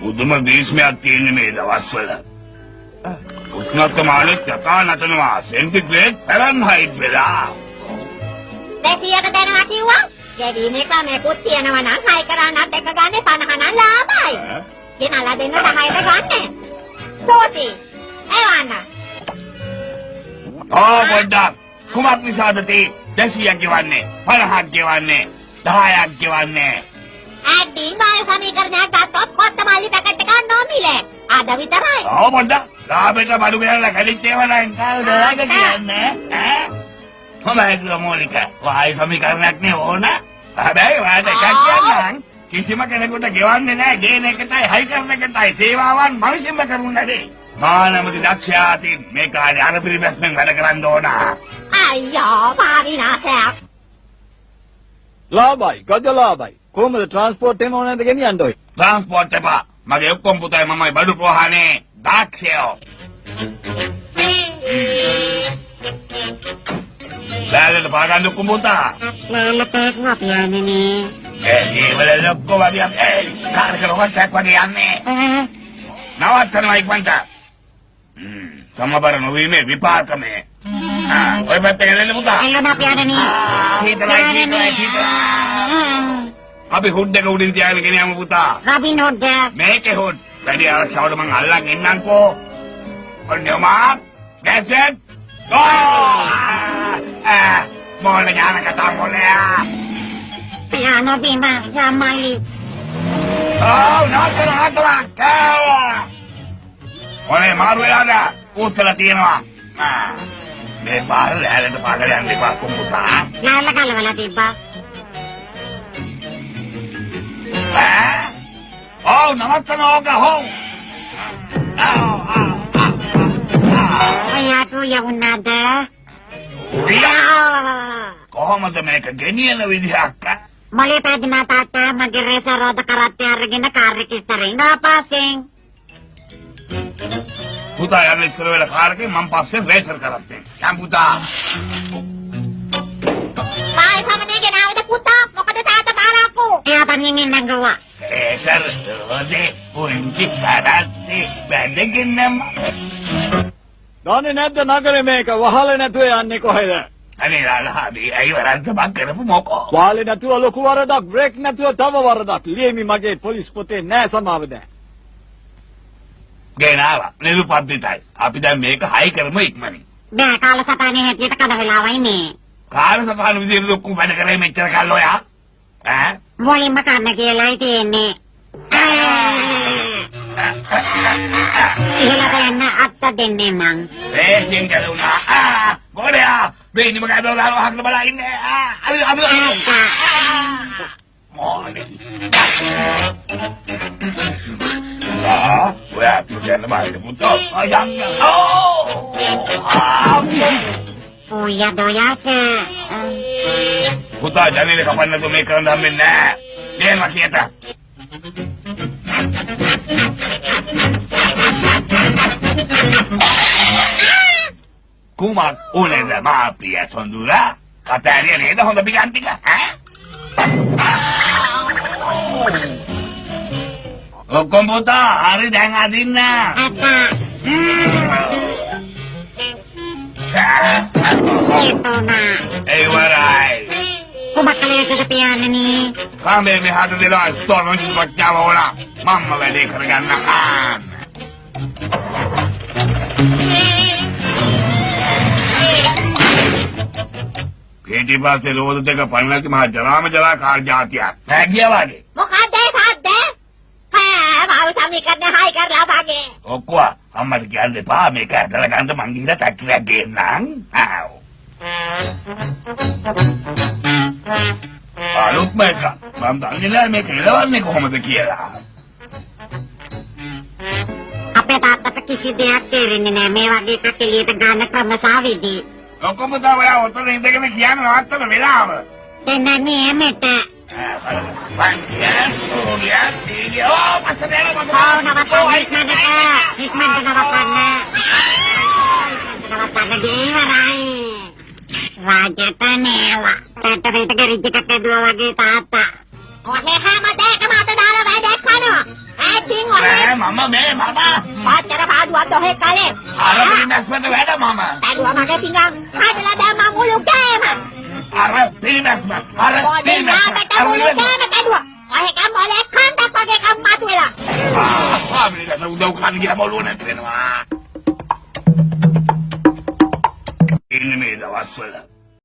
පුදුම ග්‍රීස්මයක් තියෙන මේ දවස්වල. උෂ්ණත්වමානෙත් යකා නටනවා සෙන්ටිග්‍රේඩ් ෆැරන්හයිට් වෙලා. දෙසියට දෙනවා කිව්වා. ගෙවීමේ ක්‍රමයකුත් තියෙනවා නම් හයි කරන්නත් එක ගන්නේ 50 නම් ලාභයි. ගෙනලා දෙන්න 10ට ගන්න. සෝති. එවන්න. ආ පොඩ්ඩක් කුමක් නිසාද තේ 200ක් ගෙවන්නේ 50ක් ගෙවන්නේ 10ක් ගෙවන්නේ ඇඩ්ඩින් වායු සමීකරණයක් ගත්තොත් කොත්තමල්ලි පැකට් එකක් නොමිලේ. අද විතරයි. ආ පොඩ්ඩක්. ලාභයට බඩු ගෙනල්ලා කැඩිච්ච ඒවා නම් කවුද ඔයාග කියන්නේ? ඈ? හොඳයි කිව්වා මෝනික? වායු සමීකරණයක් නේ ඕන. හැබැයි ඔයාට එකක් කියන්නම් කිසිම කෙනෙකුට ගෙවන්නේ නැහැ ගේන එකටයි හයි කරන එකටයි සේවාවන් මිනිස්සුන්ම කරුණ නැදේ මානමති දක්ෂයාති මේ කාර්ය අර පිළිබැස්මෙන් වැඩ කරන්න ඕන. අයියෝ පාවිනාසයක්. ලාභයි ගජ ලාභයි කොහමද ට්‍රාන්ස්පෝර්ට් එහෙම ඕනද ගෙනියන්න ඔය? ට්‍රාන්ස්පෝර්ට් එපා. මගේ ඔක්කොම පුතයි මමයි. බඩු ප්‍රවාහනේ දක්ෂයෝ. බෑලට පාගන්න ඔක්කොම පුතා. ලේලපේක් නොතියන්නේ. ඒ ජීවල ලොක්කෝ වගේ ඒ කාර්ක රොකට්ටක් වගේ යන්නේ? නවත්තනවා ඉක්මනට. සමබර නොවීමේ විපාකමේ ඔය පැත්තේ ගෙදෙන්න පුතා. එළම පියාණනි. සීතලයි සීතලයි සීතලයි අපි හුඩ් එක උඩින් තියාගෙන ගෙන යමු පුතා. රබින් හුඩ් මේකේ හුඩ්. වැඩි ආරක්ෂාවට මං අල්ලන් එන්නම්කෝ. ඔන්නෝමා දැසෙත් මොන ඥාන කතා මොලයා පියානෝ බිම යමලි. ඔව් නාතර නාතර කෑවා. ඔනේ මාරු වෙලාද උත්තර තියෙනවා. ආ, මේ පාර ලෑල්ලට පාගල යන්න එපා කොම්පුතා නාල කලවලා තිබ්බා. ඈ? ඔව් නමස්තන ඕක හොව් ආ, ආ, ආ, ආ. ඔයාට යවුණාද? කොහොමද මේක ගෙනියන විදිහ අක්කා මොලේ පැදිනා තාත්තා මගේ රේස රෝද කරත්තේ අරගෙන කාර් එක ඉස්සරින් ආපස්සෙන්. පුතා යන ඉස්සර වෙලා කාර් එකේ මම පස්සේ රේසර් කරත්තේ යම් පුතා පුංචි කරත්තේ බැඳගෙනම දන්නේ නැද්ද නගරේ මේක? වහලේ නැතුව යන්නේ කොහෙද? අනේ ඇයි වරද්ද මං කරපු මොකෝ? වාලේ නැතුව ලොකු වරදක් බ්‍රේක් නැතුව තව වරදක්. ලියමි මගේ පොලිස් පොතේ නෑ සමාව දැන්. ගෙනාවා නිරුපද්දිතයි. අපි දැන් මේක හයි කරමු ඉක්මනින්. බෑ කාලසටහනේ හැටියට කඩ වෙලාවයි මේ. කාල සභාව විදියට ලොකු වැඩ කරේ මෙච්චර කල් ඔයා. ඈ මුලින්ම කන්න කියලායි තියෙන්නේ. ඉහළට යන්න අත්ත දෙන්නේ මං. රේසින් කරුණා ආ ගෝලයා මේ නිම ගාදෝ දාලා වහන්න බලා ඉන්නේ ආ අපි අපි මොනේ ආ ඔයා කියන්නේ බාහිර පුතෝ. අයන් ඕ! ඔය දොයාට පුතා ජනේල කපන්න තු මේ කරන්න හම්බෙන්නේ නැහැ. ගේම කියත. කුමක් උනේද මාපිය සොඳුරා? කතාරිය නේද හොඳ පිටන් ටික? ඈ? ඔක්කොම පුතා හරි දැන් අදින්න. අත්තා. ඒතෝනා ඒ වරයි කුමක් කලයකද පියාණනි. කාමේ මෙහාට දෙලා ස්තෝරන ප්‍රඥාව ඕන මම්ම වැඩේ කරගන්න ආන්න. පිටිපස්සේ ලෝද දෙක පන්නති මහ ජරාම ජරා කාර් જાතියක් නෑ ගියා වගේ. මොකද ඒ සාද්ද? හා මාව සමීකරණ හයි කරලා වගේ. ඔක්කොම අම්මට කියන්න එපා. මේක ඇදලා ගන්න මං ගිහලා ටැක්සියක් ගේන්නම්. ආව් අලුත් මේක මම දන්නේ නෑ මේක එලවන්නේ කොහොමද කියලා. අපේ තාත්තට කිසි දෙයක් තේරෙන්නේ නැහැ. මේ වගේ එළියට ගන්න ක්‍රමසාවිදි. ඔක්කොම තමයි ඔයා ඔතන ඉඳගෙන කියන නවත්තන වෙලාව. දෙන්නන්නේ එමෙට Bang, oh dia, oh, masa dia ආව නවත්තන්න ඉක්මනට ඉක්මනට නවත්තන්න නවත්තන්න දේවරයි රාජට නෑවා ගරිජ් එකක් ඇදුවා වගේ තාත්තා ඔහේ හැම දෙයකම අත දාලා වැඩක් කරනවා මම මේ මම පාච්චර පාඩුවක් ඔහෙ කලේ. අර පිළිමැස්මට වැඩ මම. ඇඩුවා මගේ පිඟන්. හදලා දැම්මා මුළු කෑම. අර පිළිමැස්ම අර පිළිමැස්ම නාකට මුළු කෑම කැඩුවා. ඔහෙ කම් මොලේ කන්දක් වගේ කම් මතු වෙලා. ආමිලට උදව් කරන්න ගියාම ඔළුව නැති වෙනවා. ඉන්නේ මේ දවස්වල